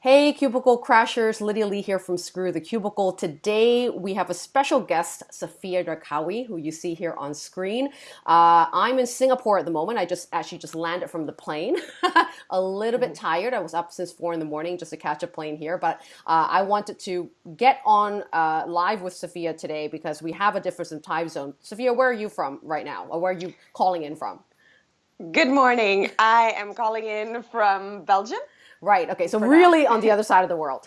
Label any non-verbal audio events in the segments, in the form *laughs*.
Hey, Cubicle Crashers, Lydia Lee here from Screw the Cubicle. Today we have a special guest, Sophia Darkawi, who you see here on screen. Uh, I'm in Singapore at the moment. I just actually just landed from the plane. *laughs* a little bit tired. I was up since four in the morning just to catch a plane here, but uh, I wanted to get on uh, live with Sophia today because we have a difference in time zone. Sophia, where are you from right now, or where are you calling in from? Good morning. I am calling in from Belgium. Right. Okay. So really on the *laughs* other side of the world.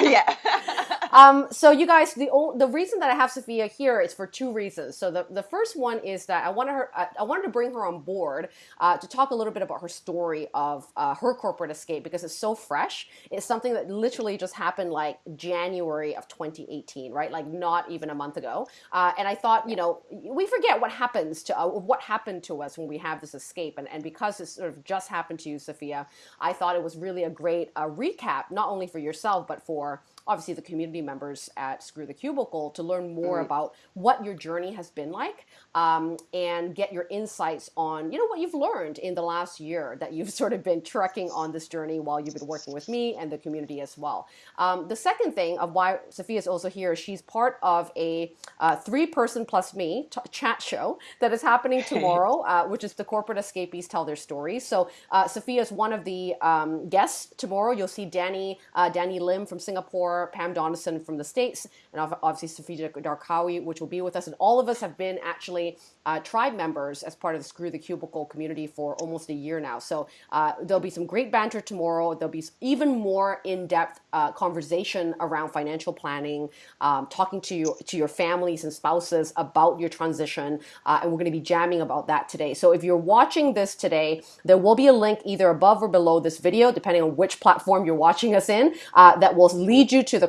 yeah. *laughs* um, so you guys, the the reason that I have Safia here is for two reasons. So the, the first one is that I wanted her, I, I wanted to bring her on board uh, to talk a little bit about her story of uh, her corporate escape because it's so fresh. It's something that literally just happened like January of 2018, right? Like not even a month ago. Uh, and I thought, you know, we forget what happens to uh, what happened to us when we have this escape, and and because it sort of just happened to you, Safia, I thought it was really a great uh, recap, not only for yourself, but for obviously the community members at Screw the Cubicle to learn more mm-hmm. about what your journey has been like um, and get your insights on, you know, what you've learned in the last year that you've *laughs* sort of been trekking on this journey while you've been working with me and the community as well. Um, the second thing of why Safia is also here, she's part of a uh, three person plus me chat show that is happening *laughs* tomorrow, uh, which is the Corporate Escapees Tell Their Stories. So uh, Safia is one of the um, guests tomorrow. You'll see Danny, uh, Danny Lim from Singapore Pam From the States, and obviously Safia Darkawi, which will be with us. And all of us have been actually uh, tribe members as part of the Screw the Cubicle community for almost a year now. So uh, there'll be some great banter tomorrow. There'll be even more in-depth uh, conversation around financial planning, um, talking to you to your families and spouses about your transition, uh, and we're going to be jamming about that today. So if you're watching this today, there will be a link either above or below this video, depending on which platform you're watching us in, uh, that will lead you to the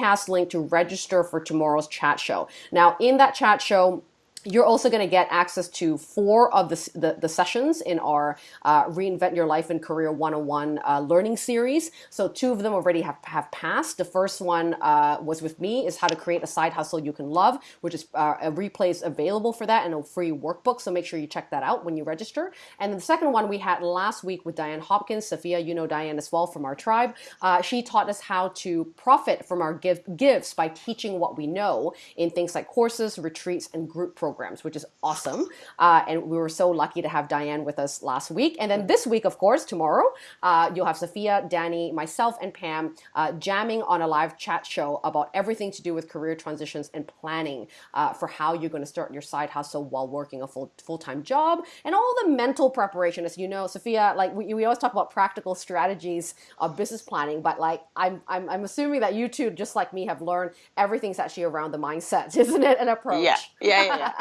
Crowdcast link to register for tomorrow's chat show. Now, in that chat show, you're also going to get access to four of the, the, the sessions in our uh, Reinvent Your Life and Career 101 uh, learning series. So two of them already have, have passed. The first one uh, was with me, is how to create a side hustle you can love, which is uh, a replay is available for that and a free workbook. So make sure you check that out when you register. And the second one we had last week with Diane Hopkins. Sophia, you know Diane as well from our tribe. Uh, she taught us how to profit from our give, gifts by teaching what we know in things like courses, retreats, and group programs programs, which is awesome. Uh, and we were so lucky to have Diane with us last week. And then this week, of course, tomorrow, uh, you'll have Sophia, Danny, myself, and Pam uh, jamming on a live chat show about everything to do with career transitions and planning uh, for how you're going to start your side hustle while working a full full time job and all the mental preparation. As you know, Sophia, like we, we always talk about practical strategies of business planning, but like I'm, I'm I'm assuming that you two, just like me, have learned everything's actually around the mindset, *laughs* isn't it? An approach. Yeah, yeah, yeah.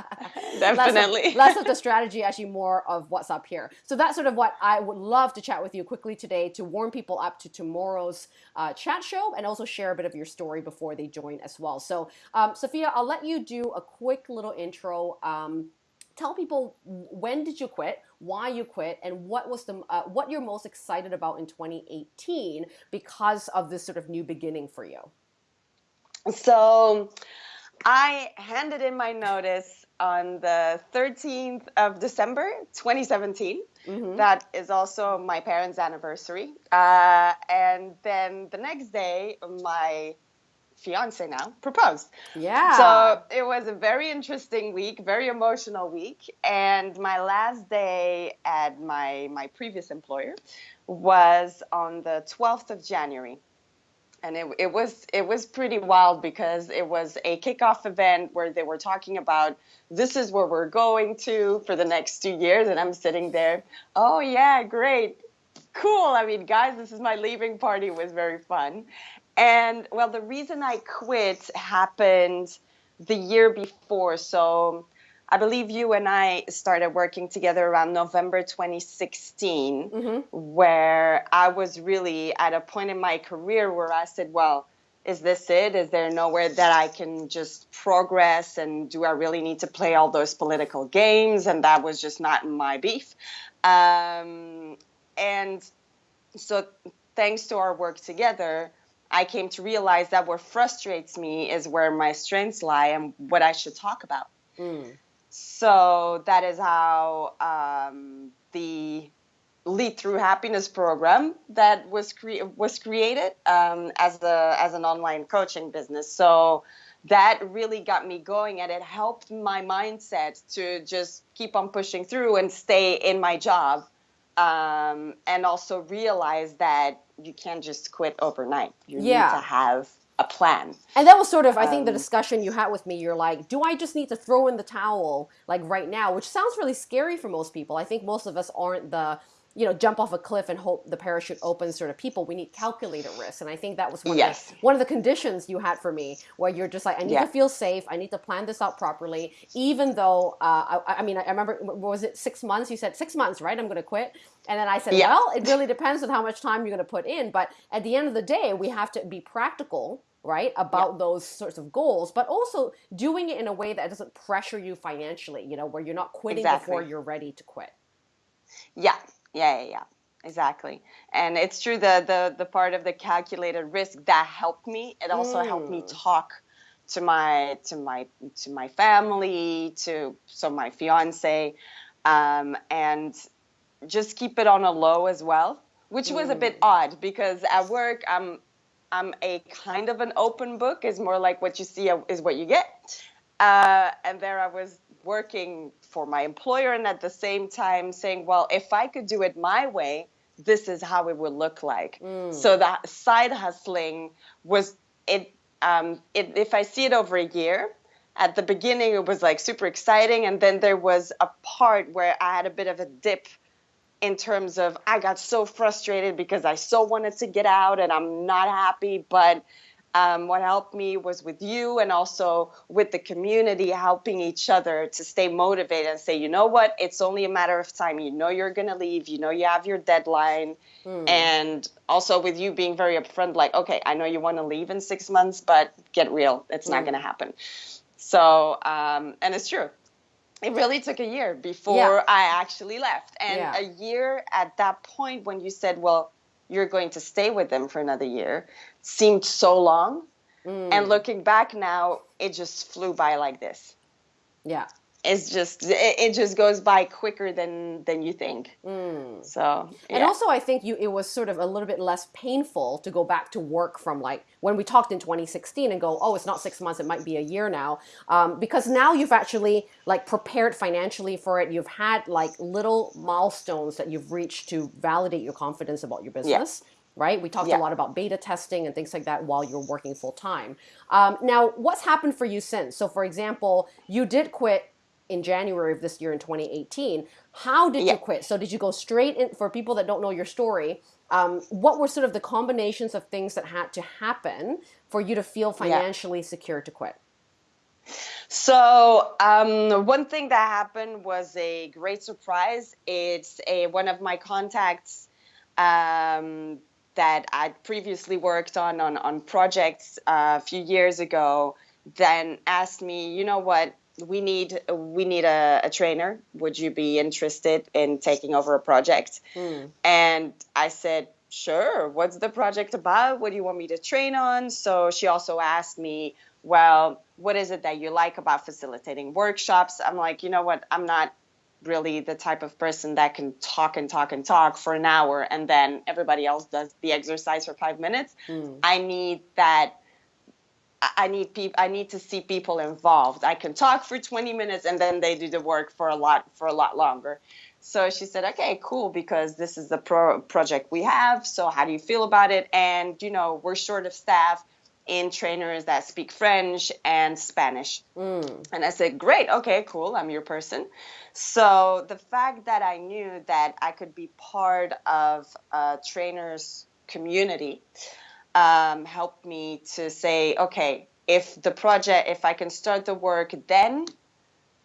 Definitely. *laughs* Less of, *laughs* less of the strategy, actually more of what's up here. So that's sort of what I would love to chat with you quickly today to warm people up to tomorrow's uh, chat show and also share a bit of your story before they join as well. So um, Safia, I'll let you do a quick little intro. Um, tell people when did you quit why you quit and what was the uh, what you're most excited about in 2018 because of this sort of new beginning for you so i handed in my notice on the 13th of December 2017. Mm-hmm. That is also my parents' anniversary. Uh, and then the next day, my fiance now proposed. Yeah. So it was a very interesting week, very emotional week. And my last day at my, my previous employer was on the 12th of January and it, it was it was pretty wild because it was a kickoff event where they were talking about this is where we're going to for the next two years. And i'm sitting there oh yeah great. Cool. I mean guys this is my leaving party. It was very fun. And well the reason i quit happened the year before. So I believe you and I started working together around November 2016, mm-hmm. where I was really at a point in my career where I said, well, is this it? Is there nowhere that I can just progress? And do I really need to play all those political games? And that was just not my beef. Um, and so, thanks to our work together, I came to realize that what frustrates me is where my strengths lie and what I should talk about. Mm. So that is how um, the lead through happiness program that was cre- was created um, as a as an online coaching business. So that really got me going, and it helped my mindset to just keep on pushing through and stay in my job, um, and also realize that you can't just quit overnight. You Yeah. need to have a plan. And that was sort of, I think, the Um, discussion you had with me. You're like, do I just need to throw in the towel like right now? Which sounds really scary for most people. I think most of us aren't the, you know, jump off a cliff and hope the parachute opens sort of people. We need calculated risk. And I think that was one, Yes. of, the, one of the conditions you had for me, where you're just like, I need Yeah. to feel safe. I need to plan this out properly. Even though, uh, I, I mean, I remember, was it six months? You said six months, right? I'm going to quit. And then I said, Yeah. well, it really depends on how much time you're going to put in. But at the end of the day, we have to be practical right about those sorts of goals but also doing it in a way that doesn't pressure you financially you know where you're not quitting before you're ready to quit Yeah, yeah, yeah, yeah. Exactly. And it's true the the the part of the calculated risk that helped me. It also helped me Mm. talk to my to my to my family, to so my fiance, um, and just keep it on a low as well, which was a bit odd because at work I'm I'm a kind of an open book. Is more like what you see is what you get. Uh, and there I was working for my employer, and at the same time saying, well, if I could do it my way, this is how it would look like. So that side hustling was it. Um, it if I see it over a year, at the beginning it was like super exciting, and then there was a part where I had a bit of a dip in terms of I got so frustrated because I so wanted to get out and I'm not happy. But um, what helped me was with you and also with the community, helping each other to stay motivated and say, you know what, it's only a matter of time. You know you're going to leave, you know you have your deadline. And also with you being very upfront, like, okay, I know you want to leave in six months, but get real, it's not going to happen. So, um, and it's true it really took a year before Yeah. I actually left. And Yeah. a year at that point when you said, well, you're going to stay with them for another year seemed so long. Mm. And looking back now, it just flew by like this. yeah It's just it, it just goes by quicker than than you think. So Mm. and also i think you it was sort of a little bit less painful to go back to work from like when we talked in 2016 and go oh it's not six months it might be a year now um, because now you've actually like prepared financially for it you've had like little milestones that you've reached to validate your confidence about your business right? We talked Yeah. a lot about beta testing and things like that while you're working full time. Um, now, what's happened for you since? So, for example, you did quit in January of this year in 2018. How did Yeah. you quit? So, did you go straight in? For people that don't know your story, um, what were sort of the combinations of things that had to happen for you to feel financially secure to quit? So um, one thing that happened was a great surprise. It's a one of my contacts um, that I'd previously worked on on, on projects uh, a few years ago. Then asked me, you know what? We need we need a, a trainer. Would you be interested in taking over a project? Hmm. And I said, sure. What's the project about? What do you want me to train on? So she also asked me, well, what is it that you like about facilitating workshops? I'm like, you know what? I'm not really the type of person that can talk and talk and talk for an hour and then everybody else does the exercise for five minutes. Hmm. I need that. I- need people. I need to see people involved. I can talk for 20 minutes and then they do the work for a lot for a lot longer. So she said, "Okay, cool, because this is the pro- project we have. So how do you feel about it? And you know, we're short of staff in trainers that speak French and Spanish." Mm. And I said, "Great, okay, cool. I'm your person." So the fact that I knew that I could be part of a trainers community um, helped me to say, okay, if the project, if I can start the work then,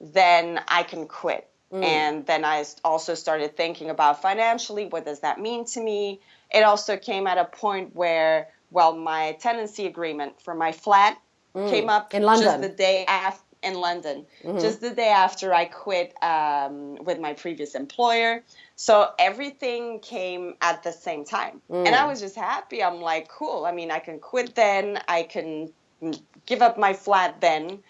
then I can quit. And then I also started thinking about financially, what does that mean to me? It also came at a point where, well, my tenancy agreement for my flat came up In London. just the day after in London, just the day after I quit um, with my previous employer. So everything came at the same time. And I was just happy. I'm like, cool. I mean, I can quit then, I can mm, give up my flat then.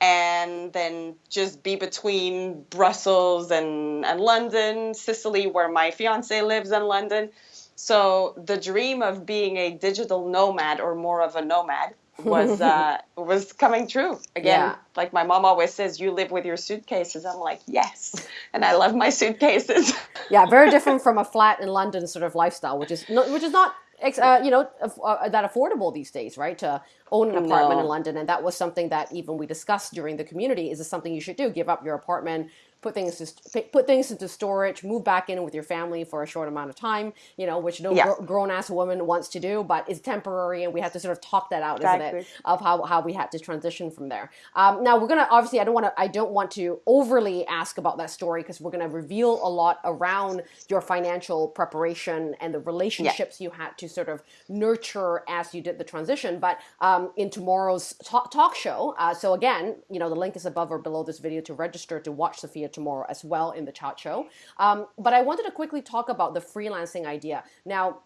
and then just be between Brussels and, and London, Sicily, where my fiance lives in London. So the dream of being a digital nomad or more of a nomad was uh, *laughs* was coming true again. Yeah. Like my mom always says, "You live with your suitcases." I'm like, yes, and I love my suitcases. yeah, very *laughs* different from a flat in London sort of lifestyle, which is not, which is not uh, you know uh, that affordable these days, right? To own an apartment no. in London, and that was something that even we discussed during the community. Is this something you should do? Give up your apartment, put things to, put things into storage, move back in with your family for a short amount of time, you know, which no yeah. gr- grown ass woman wants to do, but is temporary, and we have to sort of talk that out, exactly. isn't it, of how, how we had to transition from there. Um, now we're gonna obviously, I don't want to, I don't want to overly ask about that story because we're gonna reveal a lot around your financial preparation and the relationships yeah. you had to sort of nurture as you did the transition. But um, in tomorrow's talk, talk show, uh, so again, you know, the link is above or below this video to register to watch Sophia tomorrow as well in the chat show. Um, but I wanted to quickly talk about the freelancing idea. Now,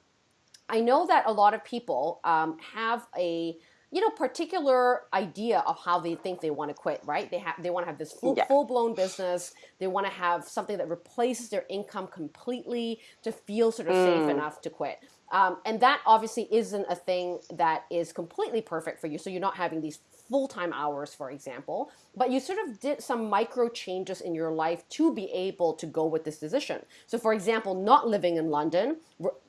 I know that a lot of people um, have a you know particular idea of how they think they want to quit right they have they want to have this full, yeah. full-blown business they want to have something that replaces their income completely to feel sort of mm. safe enough to quit um, and that obviously isn't a thing that is completely perfect for you so you're not having these full time hours, for example, but you sort of did some micro changes in your life to be able to go with this decision. So, for example, not living in London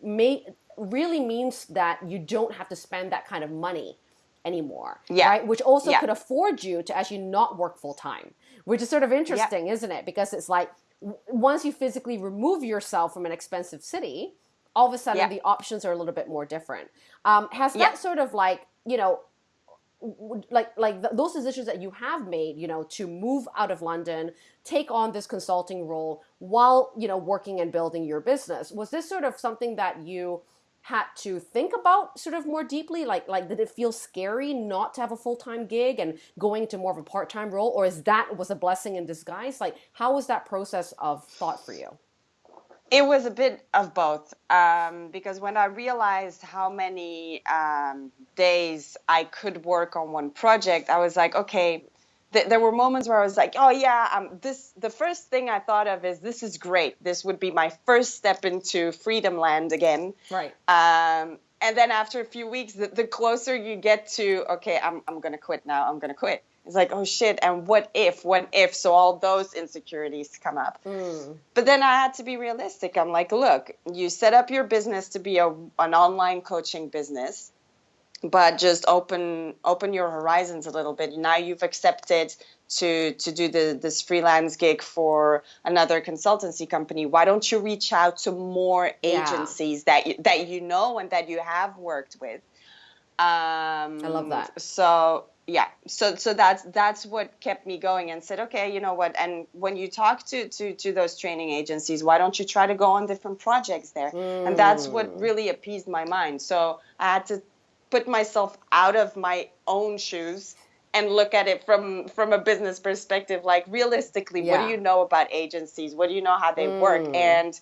may, really means that you don't have to spend that kind of money anymore, yeah. right? Which also yeah. could afford you to actually not work full time, which is sort of interesting, yeah. isn't it? Because it's like once you physically remove yourself from an expensive city, all of a sudden the options are a little bit more different. Um, has that sort of like you know like like those decisions that you have made you know to move out of london take on this consulting role while you know working and building your business was this sort of something that you had to think about sort of more deeply? Like like did it feel scary not to have a full-time gig and going to more of a part-time role or is that was a blessing in disguise? Like how was that process of thought for you it was a bit of both um, because when I realized how many um, days I could work on one project, I was like, okay. Th- there were moments where I was like, oh yeah, um, this. The first thing I thought of is this is great. This would be my first step into freedom land again. Right. Um, and then after a few weeks, the, the closer you get to, okay, I'm I'm gonna quit now. I'm gonna quit it's like oh shit and what if what if? So all those insecurities come up. Mm. but then i had to be realistic. I'm like look you set up your business to be a, an online coaching business but just open open your horizons a little bit. Now you've accepted to to do the this freelance gig for another consultancy company. Why don't you reach out to more agencies yeah. that you, that you know and that you have worked with? Um, i love that. So yeah so so that's that's what kept me going and said okay you know what and when you talk to to to those training agencies why don't you try to go on different projects there mm. and that's what hmm. really appeased my mind so i had to put myself out of my own shoes and look at it from from a business perspective like realistically yeah. what do you know about agencies what do you know how they mm. work hmm. and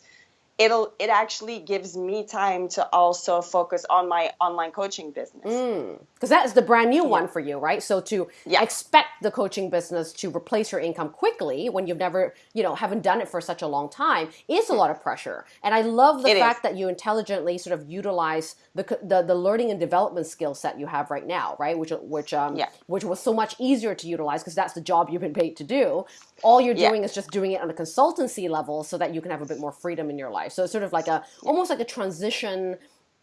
it'll it actually gives me time to also focus on my online coaching business. Because mm, that is the brand new yeah. one for you right? So to yeah. expect the coaching business to replace your income quickly when you've never you know haven't done it for such a long time is a lot of pressure. And i love the it fact is. that you intelligently sort of utilize the, the the learning and development skill set you have right now right? Which which um yeah. which was so much easier to utilize because that's the job you've been paid to do. All you're doing is just doing it on a consultancy level so that you can have a bit more freedom in your life life. So it's sort of like a almost like a transition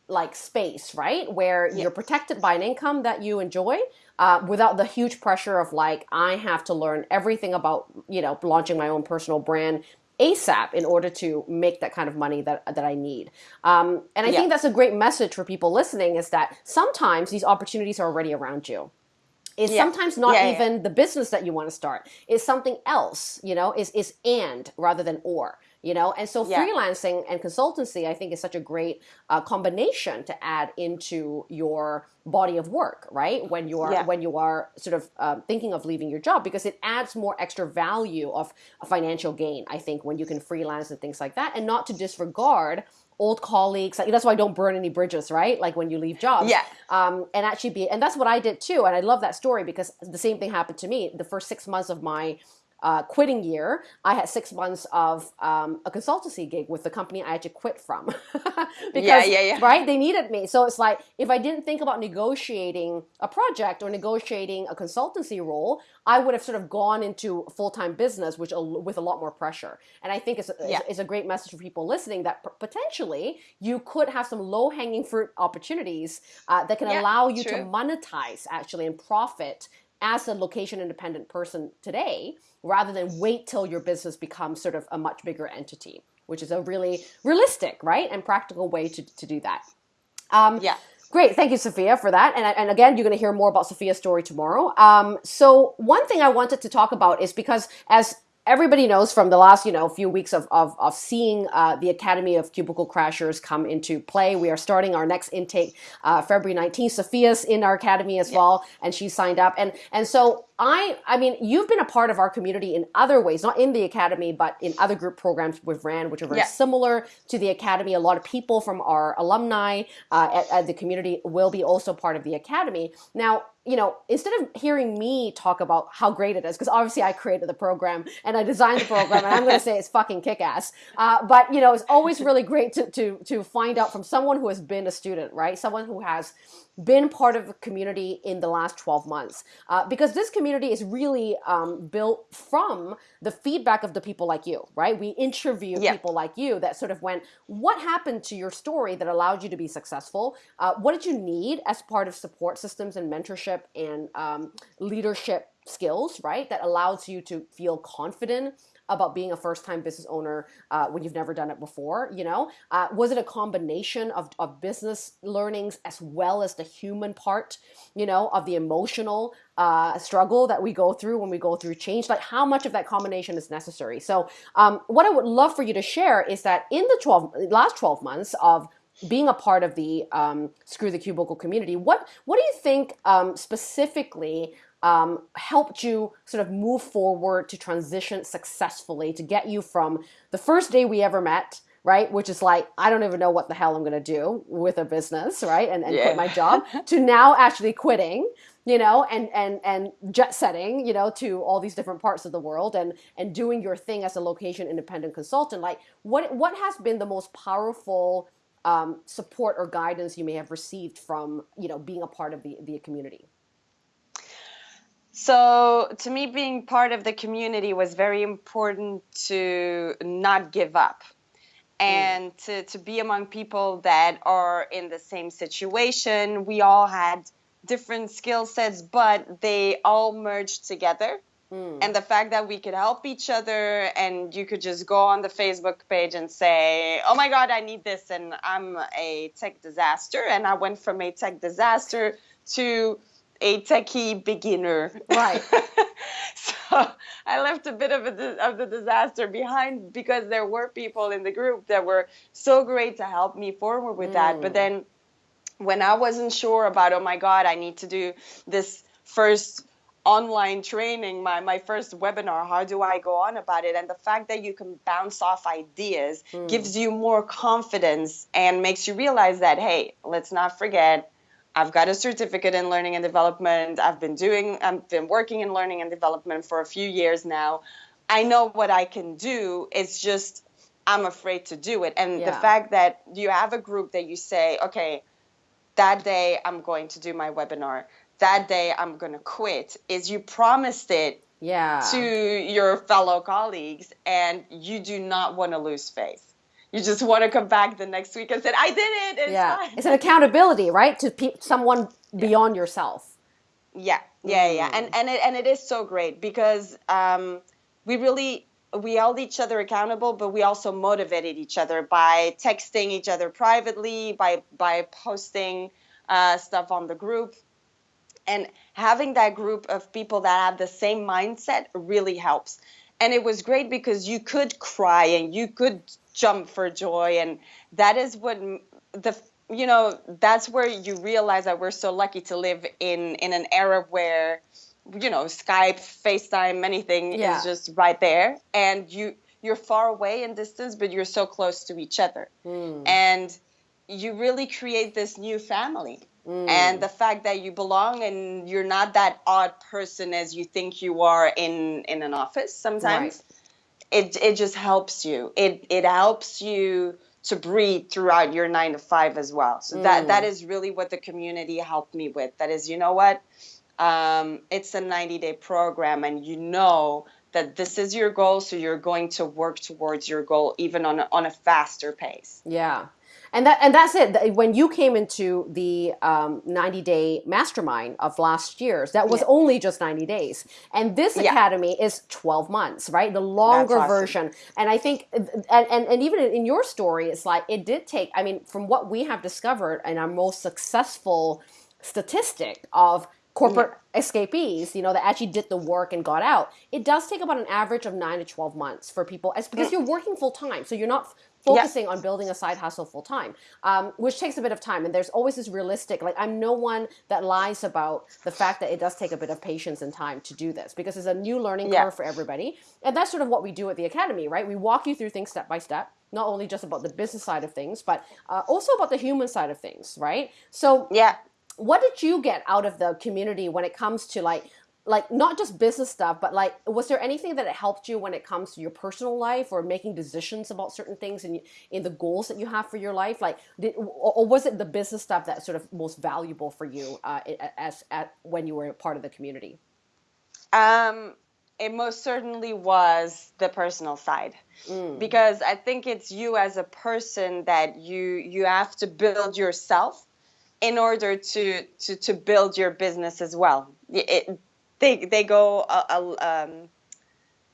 like space, right? Where you're protected by an income that you enjoy uh, without the huge pressure of like, I have to learn everything about, you know, launching my own personal brand ASAP in order to make that kind of money that, that I need. Um, and I yeah. think that's a great message for people listening is that sometimes these opportunities are already around you is yeah. sometimes not yeah, even yeah. the business that you want to start. Is something else you know? Is is and rather than or you know? And so freelancing and consultancy i think is such a great uh, combination to add into your body of work right? When you are when you are sort of um, thinking of leaving your job because it adds more extra value of a financial gain i think when you can freelance and things like that and not to disregard old colleagues. That's why I don't burn any bridges, right? Like when you leave jobs. Yeah. Um, and actually be, and that's what I did too. And I love that story because the same thing happened to me. The first six months of my uh, quitting year, I had six months of um, a consultancy gig with the company I had to quit from. *laughs* because, yeah, yeah, yeah. right? They needed me. So it's like, if I didn't think about negotiating a project or negotiating a consultancy role, I would have sort of gone into full time business, which with a lot more pressure. And I think it's, yeah. it's, it's, a great message for people listening that potentially you could have some low hanging fruit opportunities uh, that can yeah, allow you true. to monetize actually and profit as a location independent person today rather than wait till your business becomes sort of a much bigger entity, which is a really realistic, right, and practical way to, to do that. Um, yeah. Great, thank you, Sophia, for that. And, and again, you're going to hear more about Sophia's story tomorrow. Um, so, one thing I wanted to talk about is because as everybody knows from the last you know few weeks of, of, of seeing uh, the academy of cubicle crashers come into play. We are starting our next intake uh, february 19th sophia's in our academy as yeah. well and she signed up. And and so I, I mean, you've been a part of our community in other ways, not in the academy, but in other group programs we've ran, which are very yeah. similar to the academy. A lot of people from our alumni uh, at, at the community will be also part of the academy. Now, you know, instead of hearing me talk about how great it is, because obviously I created the program and I designed the program, and I'm going to say it's fucking kick ass. Uh, but you know, it's always really great to to to find out from someone who has been a student, right? Someone who has been part of a community in the last 12 months uh, because this community is really um, built from the feedback of the people like you right we interview yeah. people like you that sort of went what happened to your story that allowed you to be successful uh, what did you need as part of support systems and mentorship and um, leadership skills right that allows you to feel confident about being a first time business owner uh, when you've never done it before you know? Uh, was it a combination of, of business learnings as well as the human part you know of the emotional uh, struggle that we go through when we go through change? Like how much of that combination is necessary? So um, what i would love for you to share is that in the 12 last 12 months of being a part of the um, screw the cubicle community what what do you think um, specifically um, helped you sort of move forward to transition successfully to get you from the first day we ever met right which is like i don't even know what the hell i'm going to do with a business right and, and yeah. quit my job *laughs* to now actually quitting you know and and and jet setting you know to all these different parts of the world and and doing your thing as a location independent consultant like what what has been the most powerful um, support or guidance you may have received from you know being a part of the the community so, to me, being part of the community was very important to not give up mm. and mm. to, to be among people that are in the same situation. We all had different skill sets, but they all merged together. Mm. And the fact that we could help each other and you could just go on the Facebook page and say, oh my God, I need this, and I'm a tech disaster. And I went from a tech disaster to a techie beginner. Right. *laughs* so I left a bit of, a, of the disaster behind because there were people in the group that were so great to help me forward with mm. that. But mm. then when I wasn't sure about, oh my God, I need to do this first online training, my, my first webinar, how do I go on about it? And the fact that you can bounce off ideas mm. gives you more confidence and makes you realize that, hey, let's not forget I've got a certificate in learning and development. I've been doing, I've been working in learning and development for a few years now. I know what I can do. It's just I'm afraid to do it. And yeah. the fact that you have a group that you say, okay, that day I'm going to do my webinar. That day I'm going to quit. Is you promised it yeah. to your fellow colleagues and you do not want to lose faith you just want to come back the next week and say, I did it. It's yeah. Fine. It's an accountability, right? To pe- someone beyond yeah. yourself. Yeah, yeah, yeah. And, and, it, and it is so great because um, we really, we held each other accountable, but we also motivated each other by texting each other privately, by, by posting uh, stuff on the group. And having that group of people that have the same mindset really helps and it was great because you could cry and you could jump for joy and that is what the you know that's where you realize that we're so lucky to live in in an era where you know skype facetime anything yeah. is just right there and you you're far away in distance, but you're so close to each other. Mm. And you really create this new family. Mm. And the fact that you belong and you're not that odd person as you think you are in, in an office sometimes, it, it just helps you. It, it helps you to breathe throughout your nine to five as well. So that, Mm. that is really what the community helped me with. That is, you know what? Um, it's a 90 day program and you know that this is your goal. So you're going to work towards your goal even on a, on a faster pace. Yeah. And that and that's it. When you came into the um, 90 day mastermind of last year's, that was Yeah. only just 90 days. And this Yeah. academy is 12 months, right? The longer awesome. version. And I think, and, and, and even in your story, it's like it did take, I mean, from what we have discovered in our most successful statistic of corporate escapees, you know, that actually did the work and got out, it does take about an average of nine to 12 months for people. It's because you're working full time. So you're not focusing on building a side hustle full time, um, which takes a bit of time. And there's always this realistic, like, I'm no one that lies about the fact that it does take a bit of patience and time to do this because it's a new learning Yeah. curve for everybody. And that's sort of what we do at the Academy, right? We walk you through things step by step. Not only just about the business side of things, but uh, also about the human side of things, right? So, Yeah. what did you get out of the community when it comes to like like not just business stuff but like was there anything that it helped you when it comes to your personal life or making decisions about certain things in in the goals that you have for your life like did, or, was it the business stuff that sort of most valuable for you uh, as at when you were a part of the community Um, it most certainly was the personal side Mm. because I think it's you as a person that you you have to build yourself in order to to, to build your business as well. It, they they go uh, uh, um,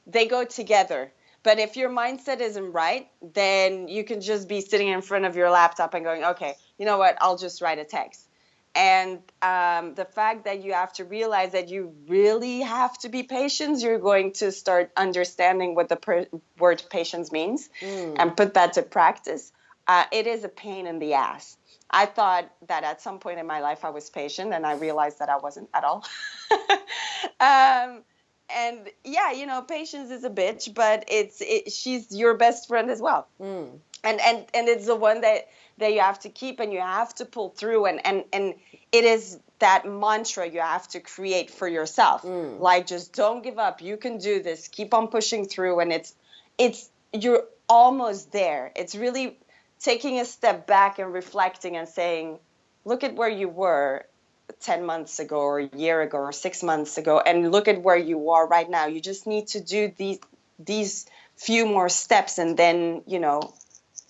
they go together. But if your mindset isn't right, then you can just be sitting in front of your laptop and going, okay, you know what? I'll just write a text. And um, the fact that you have to realize that you really have to be patient, you're going to start understanding what the per- word patience means Mm. and put that to practice. Uh, it is a pain in the ass. I thought that at some point in my life I was patient, and I realized that I wasn't at all. *laughs* um, and yeah, you know, patience is a bitch, but it's it, she's your best friend as well. Mm. and and and it's the one that that you have to keep and you have to pull through. And and and it is that mantra you have to create for yourself. Mm. like just don't give up. You can do this. Keep on pushing through. And it's it's you're almost there. It's really taking a step back and reflecting and saying look at where you were 10 months ago or a year ago or 6 months ago and look at where you are right now you just need to do these these few more steps and then you know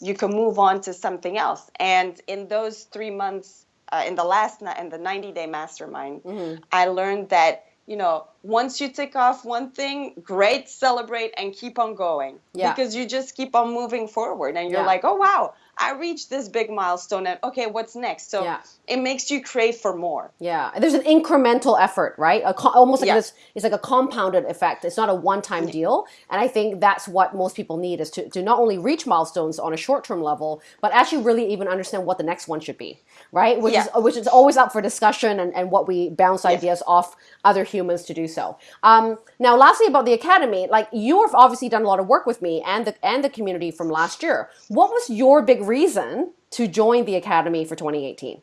you can move on to something else. And in those three months, uh, in the last in the 90 day mastermind, Mhm. I learned that you know once you tick off one thing, great, celebrate and keep on going Yeah. because you just keep on moving forward and you're Yeah. like, oh wow, I reached this big milestone and okay, what's next? So Yeah. it makes you crave for more. Yeah, there's an incremental effort, right? Almost like Yeah. this, it's like a compounded effect. It's not a one-time deal, and I think that's what most people need is to, to not only reach milestones on a short-term level, but actually really even understand what the next one should be, right? Which is which is always up for discussion and, and what we bounce ideas off other humans to do so. Um, now, lastly, about the academy, like you have obviously done a lot of work with me and the and the community from last year. What was your big reason to join the academy for 2018?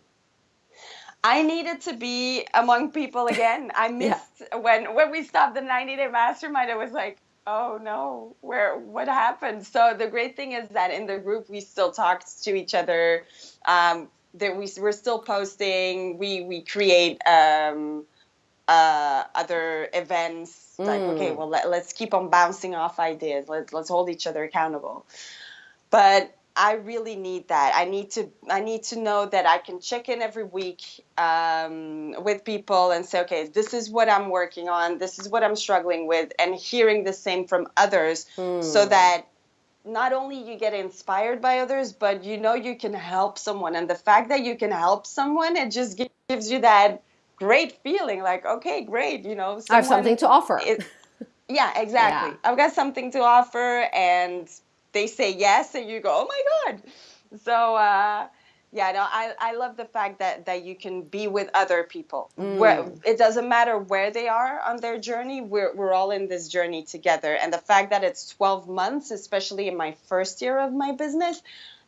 I needed to be among people *laughs* again. I missed when when we stopped the 90 day mastermind. I was like, oh no, where what happened? So the great thing is that in the group we still talked to each other. Um, that we we're still posting. We we create um, uh, other events. Like Mm. okay, well let, let's keep on bouncing off ideas. Let's let's hold each other accountable. But I really need that. I need to I need to know that I can check in every week um, with people and say, okay, this is what I'm working on. This is what I'm struggling with, and hearing the same from others, so that not only you get inspired by others, but you know you can help someone. And the fact that you can help someone, it just gives you that great feeling. Like, okay, great, you know, I have something to offer. it, *laughs* yeah, exactly. Yeah. I've got something to offer, and they say yes, and you go, oh my god. So uh, yeah no i i love the fact that that you can be with other people mm. where it doesn't matter where they are on their journey we're we're all in this journey together and the fact that it's 12 months especially in my first year of my business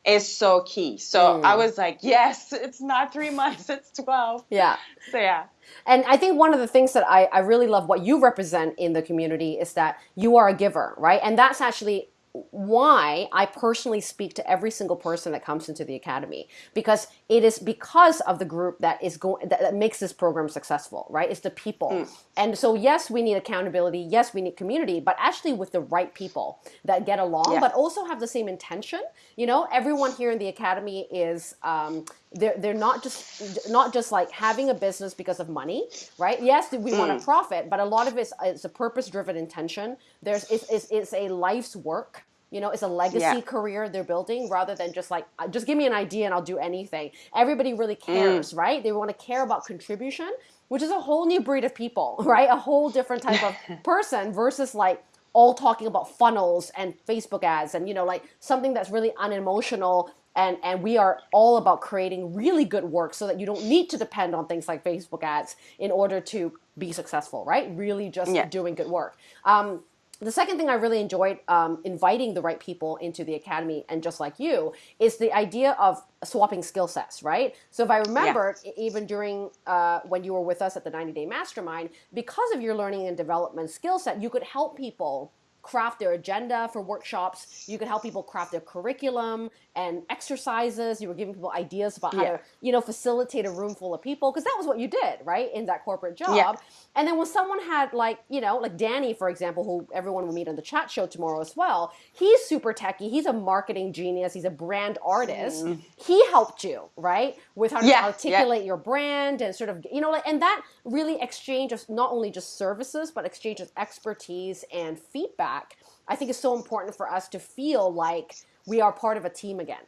is so key so mm. i was like yes *laughs* it's not 3 months it's 12 yeah so yeah and I think one of the things that I, I really love what you represent in the community is that you are a giver, right? And that's actually why I personally speak to every single person that comes into the academy because it is because of the group that is going that, that, makes this program successful, right? It's the people. Mm. And so yes, we need accountability, yes, we need community, but actually with the right people that get along yeah. but also have the same intention. You know, everyone here in the academy is um, they're they're not just not just like having a business because of money, right? Yes, we mm. want to profit, but a lot of it's it's a purpose driven intention. There's it's, it's, it's a life's work you know, it's a legacy yeah. career they're building rather than just like, uh, just give me an idea and I'll do anything. Everybody really mm. cares, mm. right? They want to care about contribution, which is a whole new breed of people, *laughs* right? A whole different type of *laughs* person versus like all talking about funnels and Facebook ads and, you know, like something that's really unemotional. And, and we are all about creating really good work so that you don't need to depend on things like Facebook ads in order to be successful, right? Really just yeah. doing good work. Um, the second thing I really enjoyed um, inviting the right people into the academy, and just like you, is the idea of swapping skill sets, right? So if I remember, yeah. even during uh, when you were with us at the 90 Day Mastermind, because of your learning and development skill set, you could help people craft their agenda for workshops. You could help people craft their curriculum and exercises. You were giving people ideas about how yeah. to, you know, facilitate a room full of people because that was what you did, right, in that corporate job. Yeah. And then when someone had like, you know, like Danny, for example, who everyone will meet on the chat show tomorrow as well. He's super techy. He's a marketing genius. He's a brand artist. Mm. He helped you, right, with how to yeah. articulate your brand and sort of, you know, like, and that really exchange of not only just services but exchange of expertise and feedback I think it's so important for us to feel like we are part of a team again.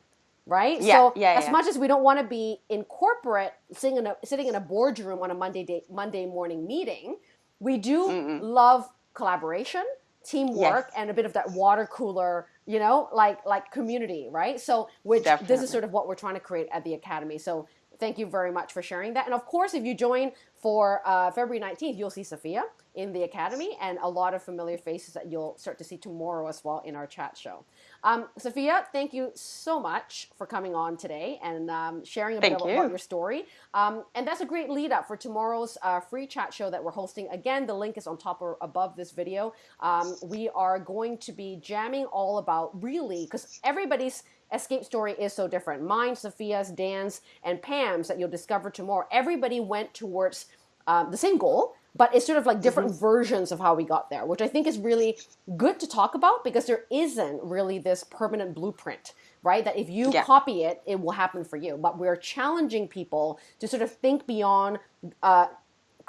Right? Yeah, so yeah, as yeah. much as we don't want to be in corporate sitting in a sitting in a boardroom on a Monday day, Monday morning meeting, we do Mm-mm. love collaboration, teamwork, yes. and a bit of that water cooler, you know, like like community, right? So which Definitely. this is sort of what we're trying to create at the academy. So thank you very much for sharing that. And of course, if you join for uh, February 19th, you'll see Sophia in the Academy and a lot of familiar faces that you'll start to see tomorrow as well in our chat show. Um, Sophia, thank you so much for coming on today and um, sharing a bit about, your story. Um, and that's a great lead up for tomorrow's uh, free chat show that we're hosting. Again, the link is on top or above this video. Um, we are going to be jamming all about really, because everybody's escape story is so different. Mine, Sophia's, Dan's, and Pam's that you'll discover tomorrow. Everybody went towards um, the same goal, but it's sort of like different mm-hmm. versions of how we got there, which I think is really good to talk about because there isn't really this permanent blueprint, right? That if you yeah. copy it, it will happen for you. But we're challenging people to sort of think beyond uh,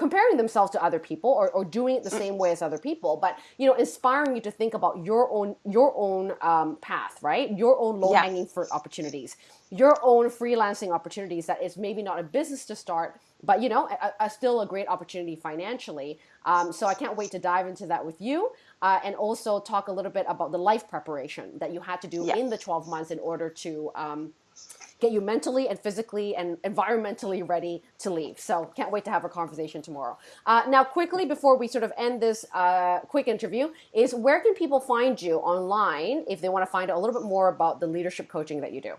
comparing themselves to other people or, or doing it the same way as other people but you know inspiring you to think about your own your own um, path right? Your own low hanging fruit opportunities. Your own freelancing opportunities that is maybe not a business to start but you know a, a still a great opportunity financially. Um, so i can't wait to dive into that with you uh, and also talk a little bit about the life preparation that you had to do in the 12 months in order to um, get you mentally and physically and environmentally ready to leave. So can't wait to have a conversation tomorrow. Uh, now, quickly before we sort of end this uh, quick interview, is where can people find you online if they want to find out a little bit more about the leadership coaching that you do?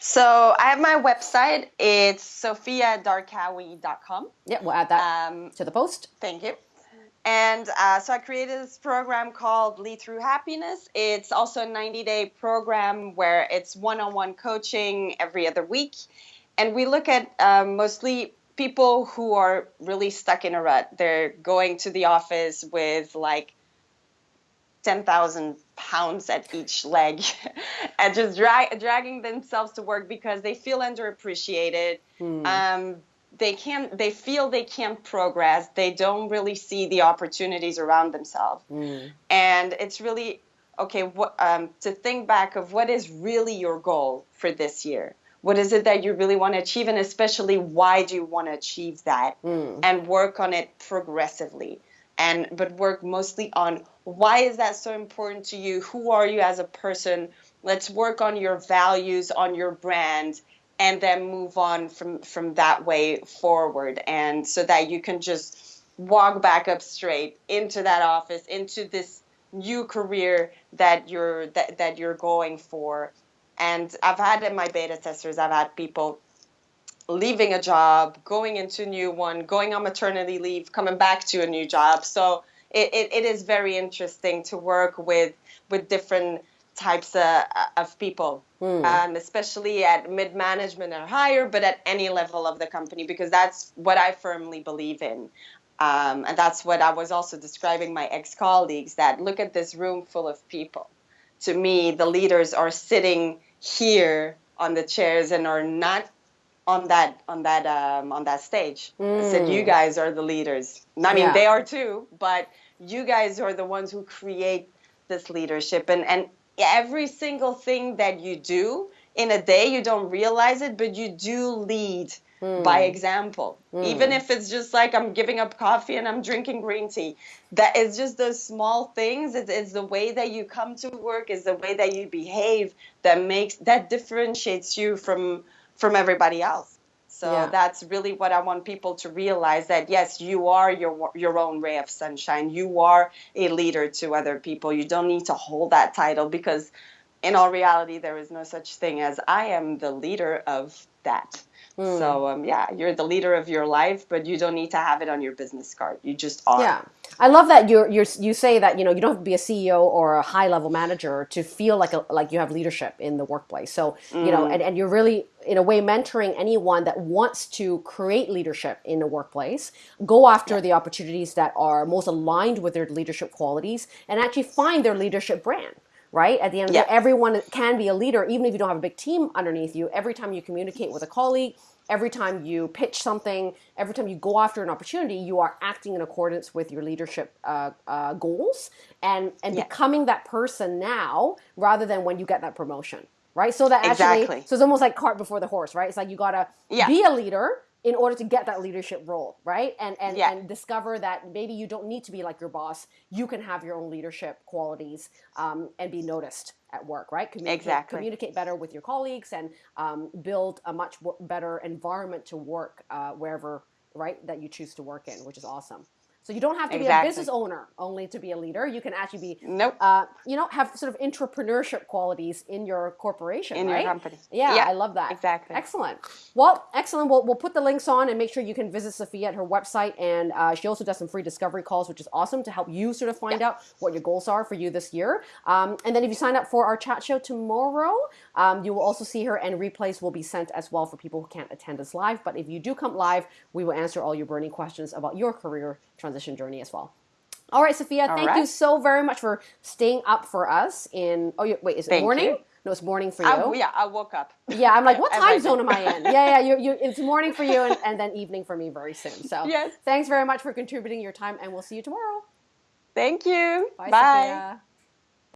So I have my website. It's sophiadarkawi.com. Yeah, we'll add that um, to the post. Thank you. And uh, so I created this program called Lead Through Happiness. It's also a 90 day program where it's one on one coaching every other week. And we look at um, mostly people who are really stuck in a rut. They're going to the office with like 10,000 pounds at each leg *laughs* and just drag, dragging themselves to work because they feel underappreciated. Hmm. Um, they can't they feel they can't progress. They don't really see the opportunities around themselves. Mm. and it's really okay what, um, to think back of what is really your goal for this year? What is it that you really want to achieve? And especially why do you want to achieve that? Mm. and work on it progressively. And but work mostly on why is that so important to you? Who are you as a person? Let's work on your values on your brand and then move on from from that way forward. And so that you can just walk back up straight into that office into this new career that you're that, that you're going for. And i've had in my beta testers i've had people leaving a job going into a new one going on maternity leave coming back to a new job. So it, it, it is very interesting to work with with different types of, of people mm. um, especially at mid management or higher but at any level of the company because that's what i firmly believe in um, and that's what I was also describing my ex colleagues that look at this room full of people. To me, the leaders are sitting here on the chairs and are not on that on that um, on that stage. Mm. I said, you mm. guys are the leaders. I mean, yeah. they are too, but you guys are the ones who create this leadership. And and every single thing that you do in a day, you don't realize it, but you do lead mm. by example. Mm. Even if it's just like I'm giving up coffee and I'm drinking green tea. That is just those small things. It's, it's the way that you come to work, is the way that you behave that makes that differentiates you from from everybody else. So yeah. that's really what I want people to realize that yes, you are your your own ray of sunshine. You are a leader to other people. You don't need to hold that title because in all reality there is no such thing as I am the leader of that. Mm. So um, yeah, you're the leader of your life, but you don't need to have it on your business card. You just are. Yeah, I love that you you you say that you know you don't have to be a CEO or a high level manager to feel like a, like you have leadership in the workplace. So mm. you know, mm. and, and you're really in a way mentoring anyone that wants to create leadership in the workplace go after yeah. the opportunities that are most aligned with their leadership qualities and actually find their leadership brand right? At the end of the day, everyone can be a leader, even if you don't have a big team underneath you. Every time you communicate with a colleague, every time you pitch something, every time you go after an opportunity, you are acting in accordance with your leadership uh, uh, goals and and becoming that person now rather than when you get that promotion, right? So that actually, exactly. so it's almost like cart before the horse, right? It's like you gotta yeah. be a leader in order to get that leadership role, right? And and yeah. and discover that maybe you don't need to be like your boss. You can have your own leadership qualities um, and be noticed at work, right? Communicate, exactly. Communicate better with your colleagues and um, build a much better environment to work uh, wherever, right, that you choose to work in, which is awesome. So you don't have to exactly. be a business owner only to be a leader. You can actually be, nope. Uh, you know, have sort of entrepreneurship qualities in your corporation, in right? your company. Yeah, yeah, I love that. Exactly. Excellent. Well, excellent. We'll, we'll put the links on and make sure you can visit Sophia at her website. And uh, she also does some free discovery calls, which is awesome to help you sort of find yeah. out what your goals are for you this year. Um, and then if you sign up for our chat show tomorrow, um, you will also see her and replays will be sent as well for people who can't attend us live. But if you do come live, we will answer all your burning questions about your career transition journey as well. All right, Sophia, All thank right. you so very much for staying up for us in, oh, wait, is it thank morning? You. No, it's morning for you. I, yeah, I woke up. Yeah, I'm like, *laughs* what time zone am I in? Yeah, yeah, you, you, it's morning for you and, *laughs* and then evening for me very soon. So yes. thanks very much for contributing your time and we'll see you tomorrow. Thank you. Bye. Bye.